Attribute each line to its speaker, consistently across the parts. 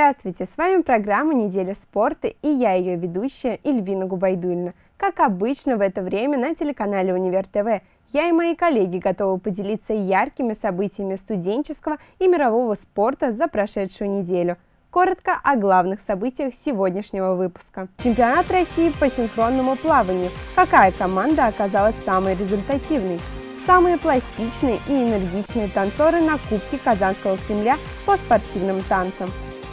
Speaker 1: Здравствуйте, с вами программа «Неделя спорта» и я ее ведущая Эльвина Губайдульна. Как обычно в это время на телеканале «Универ ТВ» я и мои коллеги готовы поделиться яркими событиями студенческого и мирового спорта за прошедшую неделю. Коротко о главных событиях сегодняшнего выпуска. Чемпионат России по синхронному плаванию. Какая команда оказалась самой результативной? Самые пластичные и энергичные танцоры на Кубке Казанского Кремля по спортивным танцам.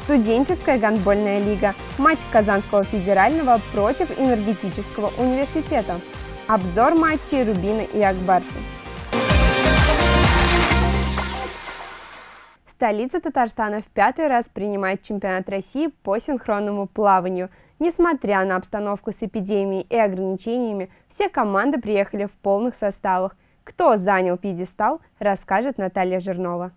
Speaker 1: Студенческая гандбольная лига. Матч Казанского федерального против энергетического университета. Обзор матчей Рубина и Акбарсы. Столица Татарстана в пятый раз принимает чемпионат России по синхронному плаванию. Несмотря на обстановку с эпидемией и ограничениями, все команды приехали в полных составах. Кто занял пьедестал, расскажет Наталья Жирнова.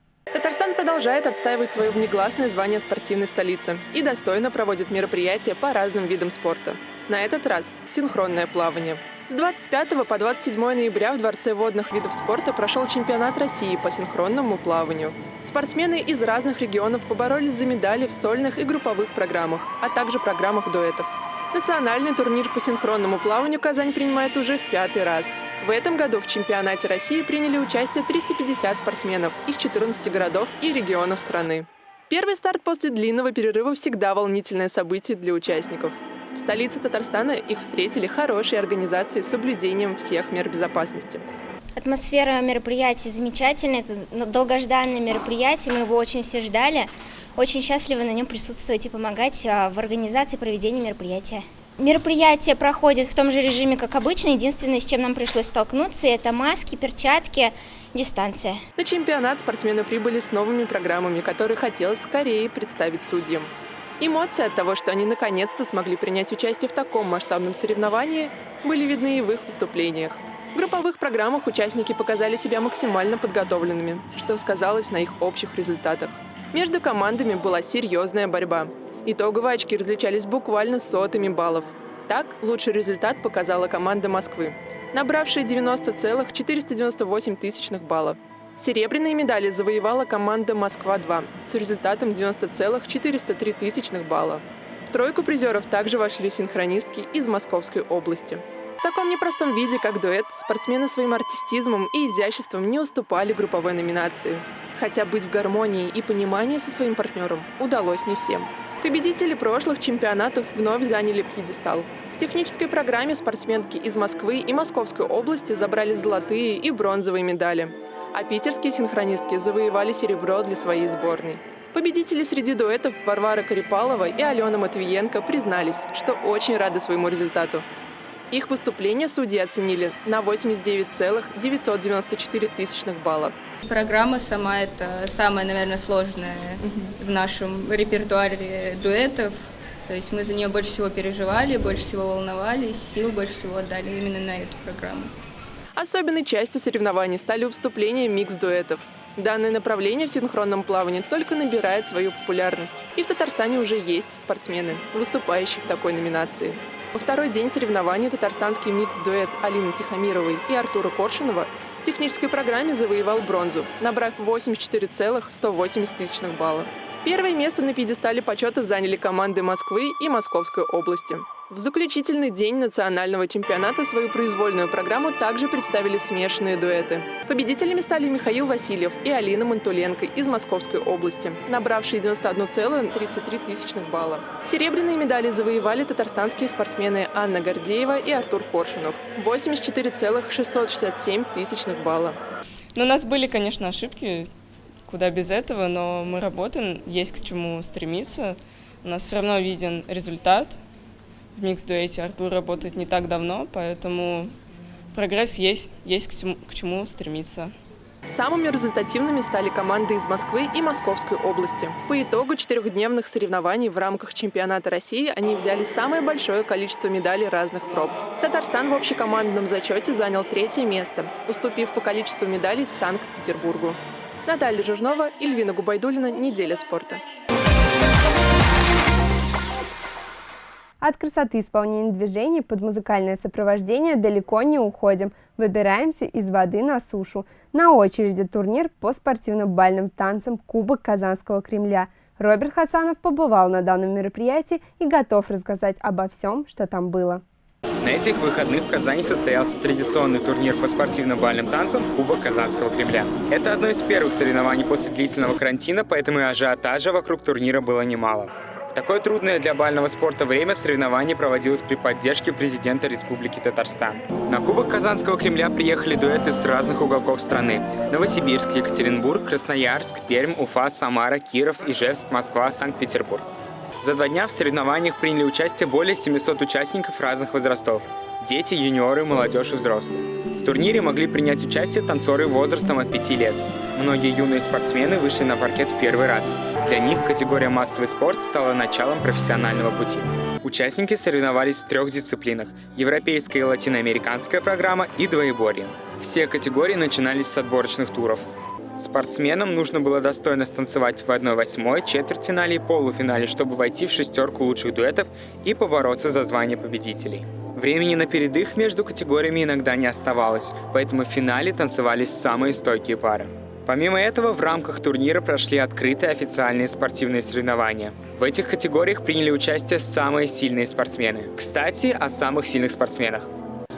Speaker 2: Продолжает отстаивать свое внегласное звание спортивной столицы и достойно проводит мероприятия по разным видам спорта. На этот раз синхронное плавание. С 25 по 27 ноября в Дворце водных видов спорта прошел чемпионат России по синхронному плаванию. Спортсмены из разных регионов поборолись за медали в сольных и групповых программах, а также программах дуэтов. Национальный турнир по синхронному плаванию Казань принимает уже в пятый раз. В этом году в чемпионате России приняли участие 350 спортсменов из 14 городов и регионов страны. Первый старт после длинного перерыва всегда волнительное событие для участников. В столице Татарстана их встретили хорошие организации с соблюдением всех мер безопасности.
Speaker 3: Атмосфера мероприятия замечательная, это долгожданное мероприятие, мы его очень все ждали. Очень счастливы на нем присутствовать и помогать а, в организации проведения мероприятия. Мероприятие проходит в том же режиме, как обычно. Единственное, с чем нам пришлось столкнуться, это маски, перчатки, дистанция.
Speaker 2: На чемпионат спортсмены прибыли с новыми программами, которые хотелось скорее представить судьям. Эмоции от того, что они наконец-то смогли принять участие в таком масштабном соревновании, были видны и в их выступлениях. В групповых программах участники показали себя максимально подготовленными, что сказалось на их общих результатах. Между командами была серьезная борьба. Итоговые очки различались буквально сотами баллов. Так, лучший результат показала команда Москвы, набравшая 90,498 тысячных баллов. Серебряные медали завоевала команда «Москва-2» с результатом 90,403 тысячных балла. В тройку призеров также вошли синхронистки из Московской области. В таком непростом виде, как дуэт, спортсмены своим артистизмом и изяществом не уступали групповой номинации. Хотя быть в гармонии и понимании со своим партнером удалось не всем. Победители прошлых чемпионатов вновь заняли пьедестал. В технической программе спортсменки из Москвы и Московской области забрали золотые и бронзовые медали. А питерские синхронистки завоевали серебро для своей сборной. Победители среди дуэтов Варвара Карипалова и Алена Матвиенко признались, что очень рады своему результату. Их выступление судьи оценили на 89,994 тысячных балла.
Speaker 4: Программа сама это самая, наверное, сложная в нашем репертуаре дуэтов. То есть мы за нее больше всего переживали, больше всего волновались, сил больше всего отдали именно на эту программу.
Speaker 2: Особенной частью соревнований стали выступления микс-дуэтов. Данное направление в синхронном плавании только набирает свою популярность. И в Татарстане уже есть спортсмены, выступающие в такой номинации. Во второй день соревнований татарстанский микс-дуэт Алины Тихомировой и Артура Коршунова в технической программе завоевал бронзу, набрав 84,180 тысячных балла. Первое место на пьедестале почета заняли команды Москвы и Московской области. В заключительный день национального чемпионата свою произвольную программу также представили смешанные дуэты. Победителями стали Михаил Васильев и Алина Мантуленко из Московской области, набравшие 91,33 тысячных балла. Серебряные медали завоевали татарстанские спортсмены Анна Гордеева и Артур Коршунов – 84,667 тысячных балла.
Speaker 5: Но у нас были, конечно, ошибки, куда без этого, но мы работаем, есть к чему стремиться. У нас все равно виден результат – в микс-дуэте Артур работает не так давно, поэтому прогресс есть, есть к чему, к чему стремиться.
Speaker 2: Самыми результативными стали команды из Москвы и Московской области. По итогу четырехдневных соревнований в рамках чемпионата России они взяли самое большое количество медалей разных проб. Татарстан в общекомандном зачете занял третье место, уступив по количеству медалей Санкт-Петербургу. Наталья Жирнова, Ильвина Губайдулина. Неделя спорта.
Speaker 1: От красоты исполнения движений под музыкальное сопровождение далеко не уходим. Выбираемся из воды на сушу. На очереди турнир по спортивно-бальным танцам Кубок Казанского Кремля. Роберт Хасанов побывал на данном мероприятии и готов рассказать обо всем, что там было.
Speaker 6: На этих выходных в Казани состоялся традиционный турнир по спортивно-бальным танцам Кубок Казанского Кремля. Это одно из первых соревнований после длительного карантина, поэтому и ажиотажа вокруг турнира было немало. В такое трудное для бального спорта время соревнование проводилось при поддержке президента Республики Татарстан. На Кубок Казанского Кремля приехали дуэты с разных уголков страны. Новосибирск, Екатеринбург, Красноярск, Пермь, Уфа, Самара, Киров, Ижевск, Москва, Санкт-Петербург. За два дня в соревнованиях приняли участие более 700 участников разных возрастов – дети, юниоры, молодежь и взрослые. В турнире могли принять участие танцоры возрастом от 5 лет. Многие юные спортсмены вышли на паркет в первый раз. Для них категория массовый спорт стала началом профессионального пути. Участники соревновались в трех дисциплинах – европейская и латиноамериканская программа и двоеборье. Все категории начинались с отборочных туров. Спортсменам нужно было достойно станцевать в 1-8, четвертьфинале и полуфинале, чтобы войти в шестерку лучших дуэтов и побороться за звание победителей. Времени на передых между категориями иногда не оставалось, поэтому в финале танцевались самые стойкие пары. Помимо этого, в рамках турнира прошли открытые официальные спортивные соревнования. В этих категориях приняли участие самые сильные спортсмены. Кстати, о самых сильных спортсменах.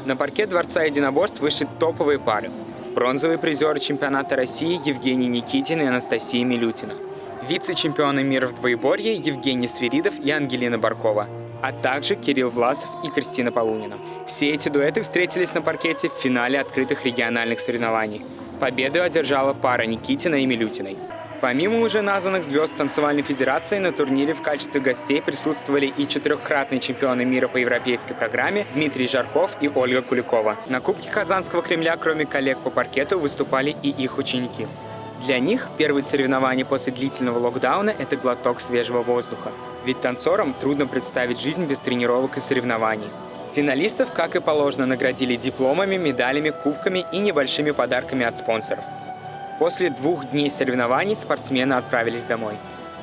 Speaker 6: На парке Дворца единоборств вышли топовые пары. Бронзовые призеры чемпионата России Евгений Никитин и Анастасия Милютина. Вице-чемпионы мира в двоеборье Евгений Свиридов и Ангелина Баркова а также Кирилл Власов и Кристина Полунина. Все эти дуэты встретились на паркете в финале открытых региональных соревнований. Победу одержала пара Никитина и Милютиной. Помимо уже названных звезд танцевальной федерации, на турнире в качестве гостей присутствовали и четырехкратные чемпионы мира по европейской программе Дмитрий Жарков и Ольга Куликова. На Кубке Казанского Кремля, кроме коллег по паркету, выступали и их ученики. Для них первые соревнования после длительного локдауна – это глоток свежего воздуха. Ведь танцорам трудно представить жизнь без тренировок и соревнований. Финалистов, как и положено, наградили дипломами, медалями, кубками и небольшими подарками от спонсоров. После двух дней соревнований спортсмены отправились домой.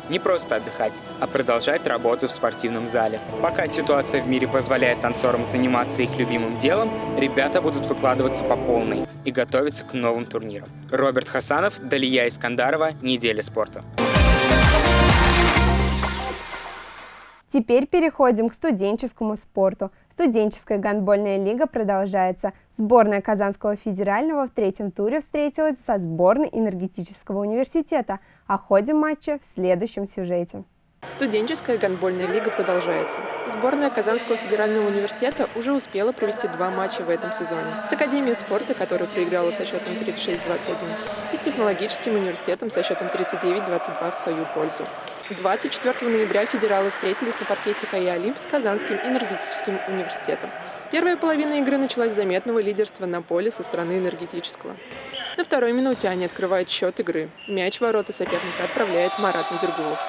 Speaker 6: Не просто отдыхать, а продолжать работу в спортивном зале. Пока ситуация в мире позволяет танцорам заниматься их любимым делом, ребята будут выкладываться по полной и готовиться к новым турнирам. Роберт Хасанов, Далия Искандарова, «Неделя спорта».
Speaker 1: Теперь переходим к студенческому спорту. Студенческая гандбольная лига продолжается. Сборная Казанского федерального в третьем туре встретилась со сборной энергетического университета. О ходе матча в следующем сюжете.
Speaker 2: Студенческая гандбольная лига продолжается. Сборная Казанского федерального университета уже успела провести два матча в этом сезоне. С Академией спорта, которая проиграла со счетом 36-21, и с Технологическим университетом со счетом 39-22 в свою пользу. 24 ноября федералы встретились на паркете КАИ «Олимп» с Казанским энергетическим университетом. Первая половина игры началась с заметного лидерства на поле со стороны энергетического. На второй минуте они открывают счет игры. Мяч в ворота соперника отправляет Марат Надергулов.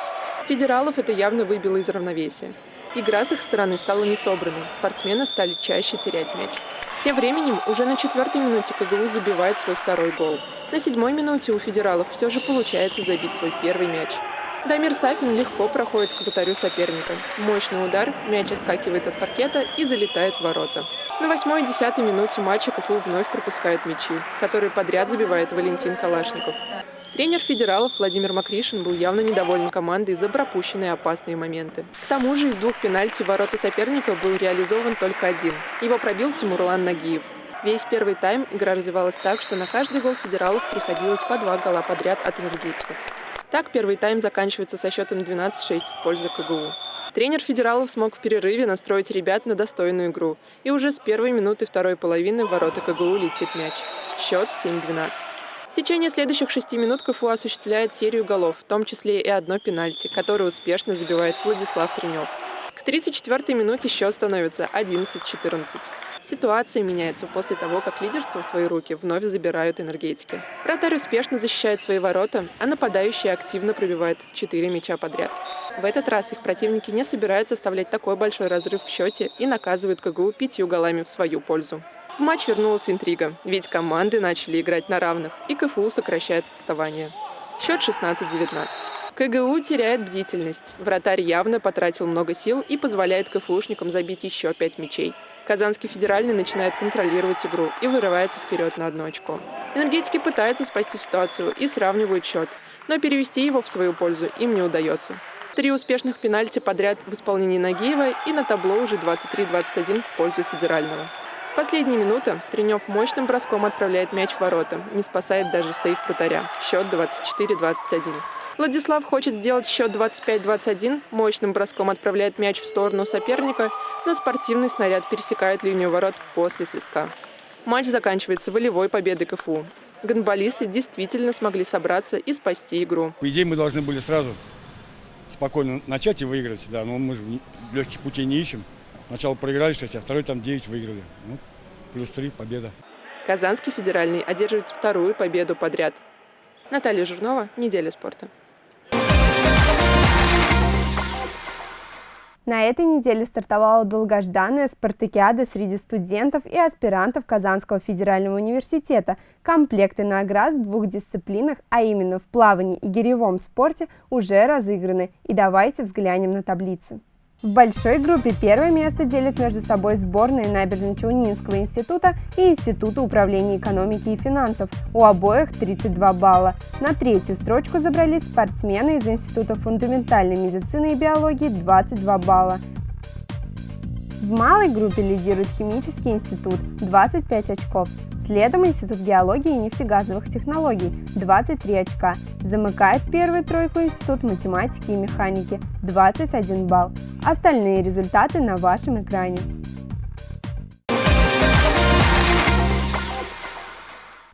Speaker 2: Федералов это явно выбило из равновесия. Игра с их стороны стала несобранной, спортсмены стали чаще терять мяч. Тем временем, уже на четвертой минуте КГУ забивает свой второй гол. На седьмой минуте у федералов все же получается забить свой первый мяч. Дамир Сафин легко проходит к вратарю соперника. Мощный удар, мяч отскакивает от паркета и залетает в ворота. На восьмой и десятой минуте матча КФУ вновь пропускает мячи, которые подряд забивает Валентин Калашников. Тренер федералов Владимир Макришин был явно недоволен командой за пропущенные опасные моменты. К тому же из двух пенальти ворота соперника был реализован только один. Его пробил Тимурлан Нагиев. Весь первый тайм игра развивалась так, что на каждый гол федералов приходилось по два гола подряд от энергетиков. Так первый тайм заканчивается со счетом 12-6 в пользу КГУ. Тренер федералов смог в перерыве настроить ребят на достойную игру. И уже с первой минуты второй половины в ворота КГУ летит мяч. Счет 7-12. В течение следующих шести минут КФУ осуществляет серию голов, в том числе и одно пенальти, которое успешно забивает Владислав Тренев. К 34-й минуте счет становится 11-14. Ситуация меняется после того, как лидерство в свои руки вновь забирают энергетики. Вратарь успешно защищает свои ворота, а нападающий активно пробивает 4 мяча подряд. В этот раз их противники не собираются оставлять такой большой разрыв в счете и наказывают КГУ пятью голами в свою пользу. В матч вернулась интрига, ведь команды начали играть на равных, и КФУ сокращает отставание. Счет 16-19. КГУ теряет бдительность. Вратарь явно потратил много сил и позволяет КФУшникам забить еще пять мячей. Казанский федеральный начинает контролировать игру и вырывается вперед на одно очко. Энергетики пытаются спасти ситуацию и сравнивают счет, но перевести его в свою пользу им не удается. Три успешных пенальти подряд в исполнении Нагиева и на табло уже 23-21 в пользу федерального. Последняя минута. Тренев мощным броском отправляет мяч в ворота. Не спасает даже сейф вратаря. Счет 24-21. Владислав хочет сделать счет 25-21, мощным броском отправляет мяч в сторону соперника, но спортивный снаряд пересекает линию ворот после свистка. Матч заканчивается волевой победой КФУ. Гонболисты действительно смогли собраться и спасти игру.
Speaker 7: По идее, мы должны были сразу спокойно начать и выиграть, да, но мы же легких путей не ищем. Сначала проиграли 6, а второй там 9 выиграли. Ну, плюс 3, победа.
Speaker 2: Казанский федеральный одерживает вторую победу подряд. Наталья Жирнова, «Неделя спорта».
Speaker 1: На этой неделе стартовала долгожданная спартакиада среди студентов и аспирантов Казанского федерального университета. Комплекты наград в двух дисциплинах, а именно в плавании и гиревом спорте, уже разыграны. И давайте взглянем на таблицы. В большой группе первое место делят между собой сборные Набережно-Челнинского института и Института управления экономики и финансов. У обоих 32 балла. На третью строчку забрались спортсмены из Института фундаментальной медицины и биологии 22 балла. В малой группе лидирует Химический институт – 25 очков. Следом Институт геологии и нефтегазовых технологий – 23 очка. Замыкает первую тройку Институт математики и механики – 21 балл. Остальные результаты на вашем экране.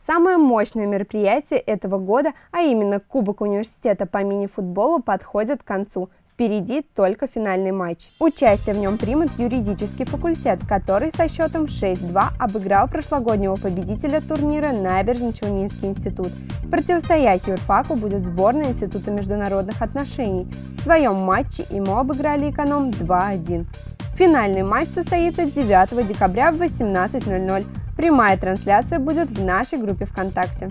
Speaker 1: Самое мощное мероприятие этого года, а именно Кубок университета по мини-футболу, подходит к концу. Впереди только финальный матч. Участие в нем примет юридический факультет, который со счетом 6-2 обыграл прошлогоднего победителя турнира Набережно-Челнинский институт. Противостоять юрфаку будет сборная Института международных отношений. В своем матче ему обыграли эконом 2-1. Финальный матч состоится 9 декабря в 18.00. Прямая трансляция будет в нашей группе ВКонтакте.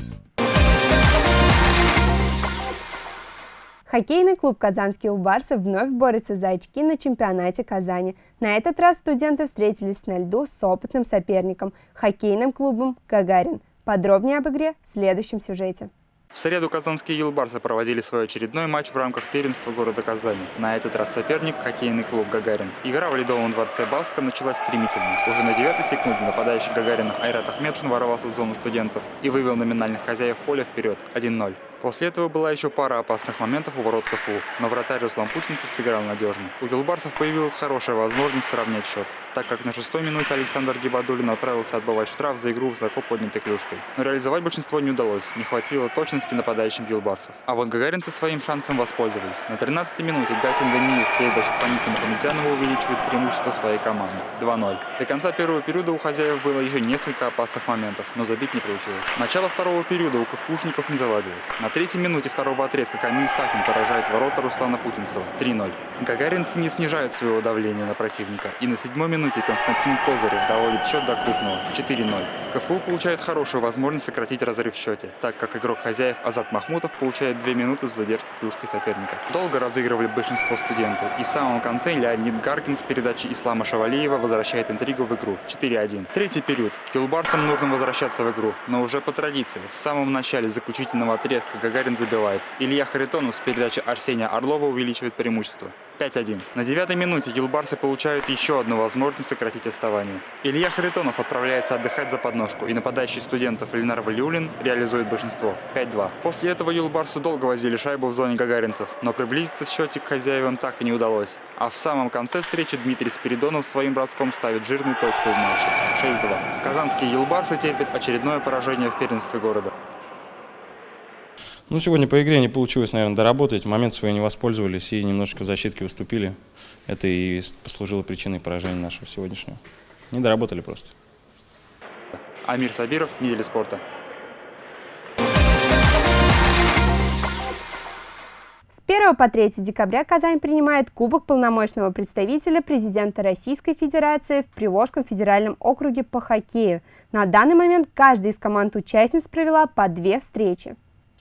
Speaker 1: Хоккейный клуб «Казанские убарсы» вновь борется за очки на чемпионате Казани. На этот раз студенты встретились на льду с опытным соперником – хоккейным клубом «Гагарин». Подробнее об игре в следующем сюжете.
Speaker 8: В среду казанские юлбарсы проводили свой очередной матч в рамках первенства города Казани. На этот раз соперник – хоккейный клуб «Гагарин». Игра в Ледовом дворце Баска началась стремительно. Уже на девятой секунде нападающий Гагарина Айрат Ахмедшин ворвался в зону студентов и вывел номинальных хозяев поля вперед 1-0. После этого была еще пара опасных моментов у ворот КФУ, но вратарь Руслан Путинцев сыграл надежно. У Гилбарсов появилась хорошая возможность сравнять счет, так как на шестой минуте Александр Гибадулин отправился отбывать штраф за игру высоко поднятой клюшкой. Но реализовать большинство не удалось, не хватило точности нападающим Гилбарсов. А вот гагаринцы своим шансом воспользовались. На 13-й минуте Гатин Даниил с передачи Фаниса Мухамедянова увеличивает преимущество своей команды 2-0. До конца первого периода у хозяев было еще несколько опасных моментов, но забить не получилось. Начало второго периода у КФУшников не заладилось. На третьей минуте второго отрезка Камиль Сафин поражает ворота Руслана Путинцева 3-0. Гагаринцы не снижают своего давления на противника. И на седьмой минуте Константин Козырев доводит счет до крупного 4-0. КФУ получает хорошую возможность сократить разрыв в счете, так как игрок хозяев Азат Махмутов получает 2 минуты за задержку клюшкой соперника. Долго разыгрывали большинство студентов, и в самом конце Леонид Гаркин с передачи Ислама Шавалиева возвращает интригу в игру 4-1. Третий период. Килбарсам нужно возвращаться в игру, но уже по традиции. В самом начале заключительного отрезка Гагарин забивает. Илья Харитонов с передачи Арсения Орлова увеличивает преимущество. 5-1. На девятой минуте юлбарсы получают еще одну возможность сократить отставание. Илья Харитонов отправляется отдыхать за подножку, и нападающий студентов Ленар Валиулин реализует большинство. 5-2. После этого юлбарсы долго возили шайбу в зоне гагаринцев, но приблизиться в счете к хозяевам так и не удалось. А в самом конце встречи Дмитрий Спиридонов своим броском ставит жирную точку в матче. 6-2. Казанские юлбарсы терпят очередное поражение в первенстве города.
Speaker 9: Ну, сегодня по игре не получилось, наверное, доработать. Момент свой не воспользовались и немножечко в защитке уступили. Это и послужило причиной поражения нашего сегодняшнего. Не доработали просто.
Speaker 8: Амир Сабиров, Неделя спорта.
Speaker 1: С 1 по 3 декабря Казань принимает Кубок полномочного представителя президента Российской Федерации в Приволжском федеральном округе по хоккею. На данный момент каждая из команд-участниц провела по две встречи.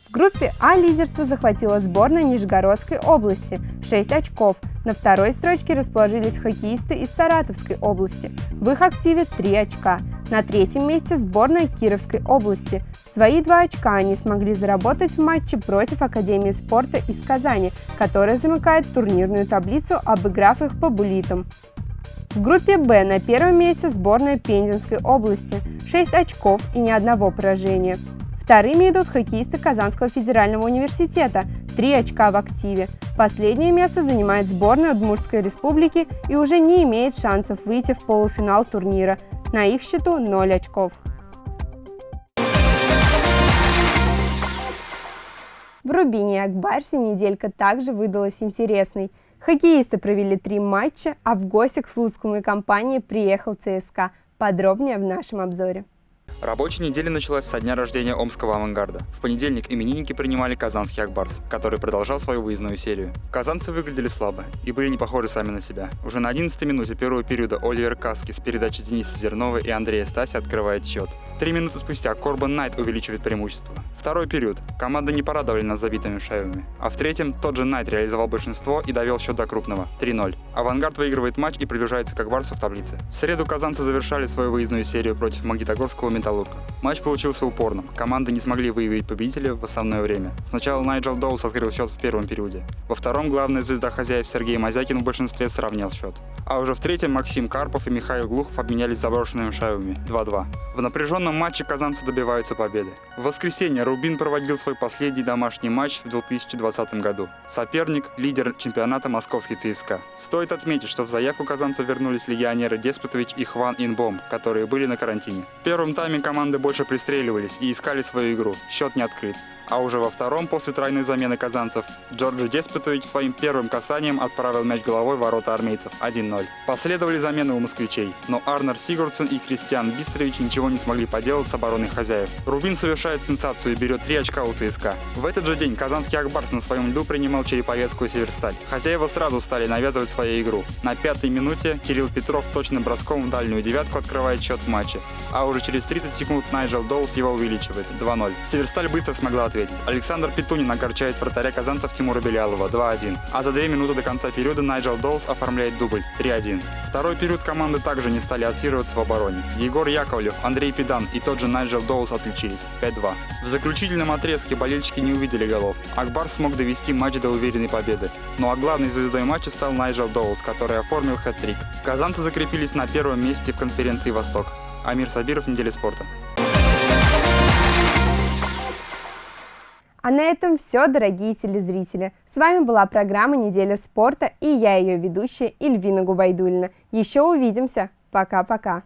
Speaker 1: В группе А лидерство захватила сборная Нижегородской области – 6 очков. На второй строчке расположились хоккеисты из Саратовской области. В их активе 3 очка. На третьем месте сборная Кировской области. Свои два очка они смогли заработать в матче против Академии спорта из Казани, которая замыкает турнирную таблицу, обыграв их по булитам. В группе «Б» на первом месте сборная Пензенской области – 6 очков и ни одного поражения. Вторыми идут хоккеисты Казанского федерального университета – 3 очка в активе. Последнее место занимает сборная Удмуртской республики и уже не имеет шансов выйти в полуфинал турнира. На их счету 0 очков. В Рубине Акбарсе неделька также выдалась интересной – Хоккеисты провели три матча, а в гости к Слуцкому и компании приехал ЦСКА. Подробнее в нашем обзоре.
Speaker 8: Рабочая неделя началась со дня рождения Омского авангарда. В понедельник именинники принимали казанский Ак Барс, который продолжал свою выездную серию. Казанцы выглядели слабо и были не похожи сами на себя. Уже на 11 минуте первого периода Оливер Каски с передачи Дениса Зернова и Андрея Стася открывает счет. Три минуты спустя Корбан Найт увеличивает преимущество. Второй период. Команда не порадовали нас забитыми шайбами. А в третьем тот же Найт реализовал большинство и довел счет до крупного – 3-0. Авангард выигрывает матч и приближается к Ак Барсу в таблице. В среду казанцы завершали свою выездную серию против Магнитогорского Металлурга. Матч получился упорным. Команды не смогли выявить победителя в основное время. Сначала Найджел Доус открыл счет в первом периоде. Во втором главная звезда хозяев Сергей Мазякин в большинстве сравнял счет. А уже в третьем Максим Карпов и Михаил Глухов обменялись заброшенными шайбами 2-2. В напряженном матче казанцы добиваются победы. В воскресенье Рубин проводил свой последний домашний матч в 2020 году. Соперник – лидер чемпионата московский ЦСКА. Стоит отметить, что в заявку казанцев вернулись легионеры Деспотович и Хван Инбом, которые были на карантине. В первом тайме команды больше пристреливались и искали свою игру. Счет не открыт. А уже во втором, после тройной замены казанцев, Джорджи Деспотович своим первым касанием отправил мяч головой в ворота армейцев 1-0. Последовали замены у москвичей, но Арнер Сигурдсен и Кристиан Бистрович ничего не смогли поделать с обороной хозяев. Рубин совершает сенсацию и берет 3 очка у ЦСКА. В этот же день казанский Акбарс на своем льду принимал Череповецкую Северсталь. Хозяева сразу стали навязывать свою игру. На пятой минуте Кирилл Петров точным броском в дальнюю девятку открывает счет в матче. А уже через 30 секунд Найджел Доус его увеличивает 2-0. Северсталь быстро смогла ответить. Александр Петунин огорчает вратаря казанцев Тимура Билялова 2-1. А за две минуты до конца периода Найджел Доус оформляет дубль 3-1. Второй период команды также не стали отсиживаться в обороне. Егор Яковлев, Андрей Педан и тот же Найджел Доус отличились 5-2. В заключительном отрезке болельщики не увидели голов. Ак Барс смог довести матч до уверенной победы. Ну а главной звездой матча стал Найджел Доус, который оформил хэт-трик. Казанцы закрепились на первом месте в конференции «Восток». Амир Сабиров, Неделя спорта.
Speaker 1: А на этом все, дорогие телезрители. С вами была программа «Неделя спорта» и я ее ведущая Ильвина Губайдульна. Еще увидимся. Пока-пока.